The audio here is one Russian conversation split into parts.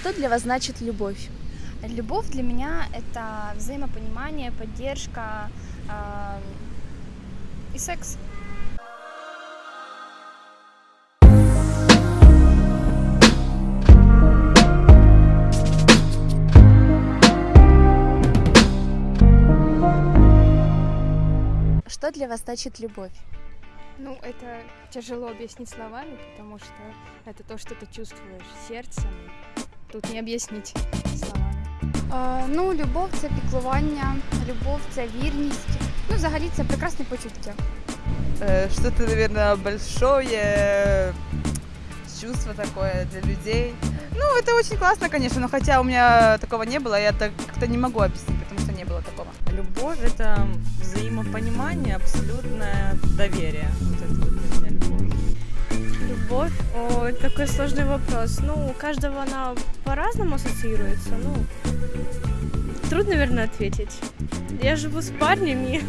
Что для вас значит любовь? Любовь для меня это взаимопонимание, поддержка э, и секс. Что для вас значит любовь? Ну, это тяжело объяснить словами, потому что это то, что ты чувствуешь сердцем. Тут не объяснить словами. Е, ну, любов це піклування, любов це вірність. Ну, взагалі це прекрасне почуття. Э, Что-то, наверное, большое, чувство такое для людей. Ну, это очень классно, конечно, но хотя у меня такого не было, я так как-то не могу объяснить, потому что не было такого. Любовь – это взаимопонимание, абсолютное доверие. Вот это вот для меня любовь. Любовь, о, такой сложный вопрос. Ну, у каждого она по-разному ассоциируется. Ну, трудно, наверное, ответить. Я живу с парнем и,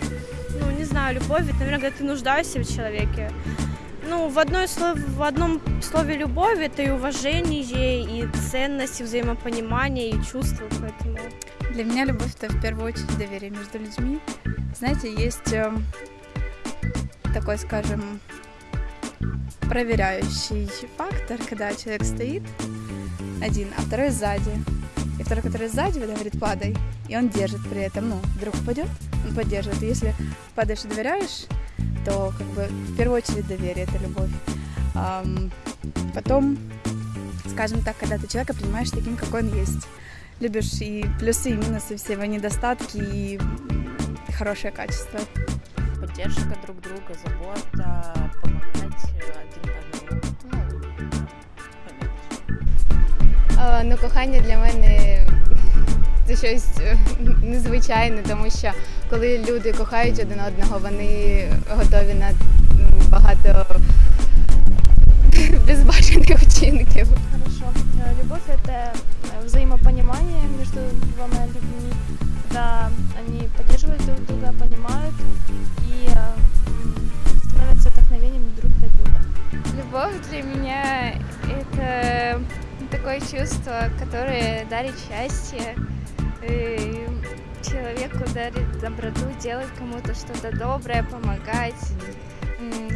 ну, не знаю, любовь, это, наверное, когда ты нуждаешься в человеке. Ну, в, одной слов... в одном слове любовь это и уважение, и ценность, и взаимопонимание, и чувство, поэтому... Для меня любовь это в первую очередь доверие между людьми. Знаете, есть э, такой, скажем, проверяющий фактор, когда человек стоит один, а второй сзади. И второй, который сзади, говорит, падай, и он держит при этом, ну, вдруг упадет, он поддерживает. И если падаешь и доверяешь, то как бы в первую очередь доверие это любовь. Ам, потом, скажем так, когда ты человека принимаешь таким, какой он есть любишь и плюсы, и минусы, все его недостатки и хорошее качество. Поддержка друг друга, забота, помогать кохання для мене це щось е, незвичайне, тому що коли люди кохають один одного, вони готові на м, багато безбажаних вчинків. Хорошо. Э, Любовь это э, взаимопонимание между двумя людьми, когда они поддерживают друг друга, понимают и э, м, становятся вдохновением друг для друга. Любовь для меня это такое чувство, которое дарит счастье, и человеку дарит доброту, делать кому-то что-то доброе, помогать.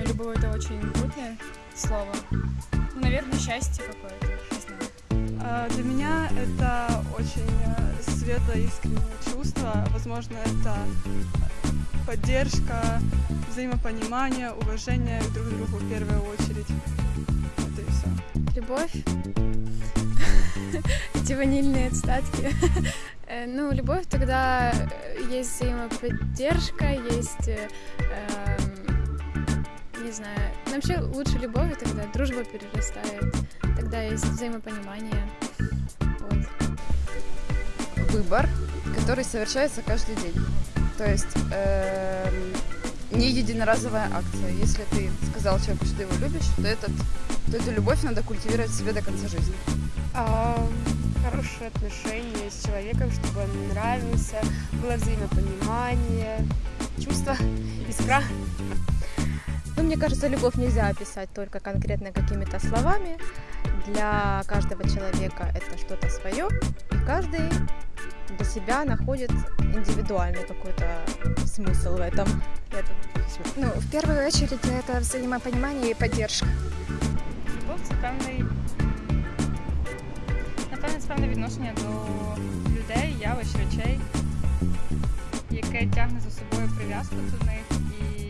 Любовь это очень крутое слово. Ну, наверное, счастье какое-то, не знаю. А, Для меня это очень э, светлое, искреннее чувство. Возможно, это поддержка, взаимопонимание, уважение друг к другу в первую очередь. Любовь. Эти ванильные отстатки. Э, Ну, любовь тогда э, есть взаимоподдержка, есть, э, эм, не знаю, ну, вообще лучше любовь, тогда дружба перерастает, тогда есть взаимопонимание. Вот. Выбор, который совершается каждый день. То есть эм, не единоразовая акция. Если ты сказал человеку, что ты его любишь, то, этот, то эту любовь надо культивировать в себе до конца жизни. хорошие отношения с человеком, чтобы он нравился, было взаимопонимание, чувство, искра. Ну, мне кажется, любовь нельзя описать только конкретно какими-то словами. Для каждого человека это что-то свое, и каждый для себя находит индивидуальный какой-то смысл в этом. Я думаю, всё. Ну, в первую очередь это взаимопонимание и поддержка. Любов це певний, м, напевне, це певне відношення до людей, явищ, речей, яке тягне за собою прив'язку до них і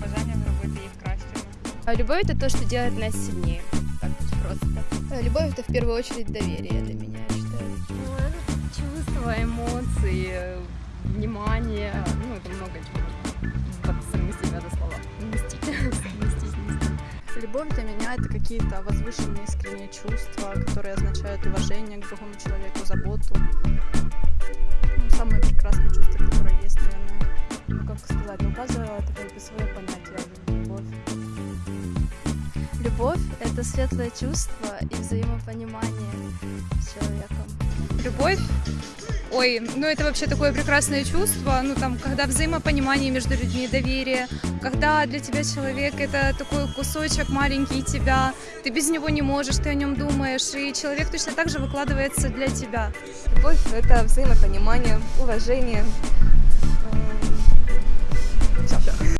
бажання зробити їх кращими. А любовь это то, что делает нас сильнее. Так вот просто. Любовь это в первую очередь доверие для меня, я считаю. Чувства, эмоции, внимание, ну это много чего. Слова. Вместить. Вместить, вместить. Любовь для меня это какие-то возвышенные искренние чувства, которые означают уважение к другому человеку, заботу. Ну, самые прекрасные чувства, которые есть, наверное. Ну, как сказать, у каждого это как бы свое понятие любовь. Любовь – это светлое чувство и взаимопонимание с человеком. Любовь Ой, ну это вообще такое прекрасное чувство, ну там, когда взаимопонимание между людьми, доверие, когда для тебя человек это такой кусочек маленький тебя, ты без него не можешь, ты о нем думаешь, и человек точно так же выкладывается для тебя. Любовь – это взаимопонимание, уважение,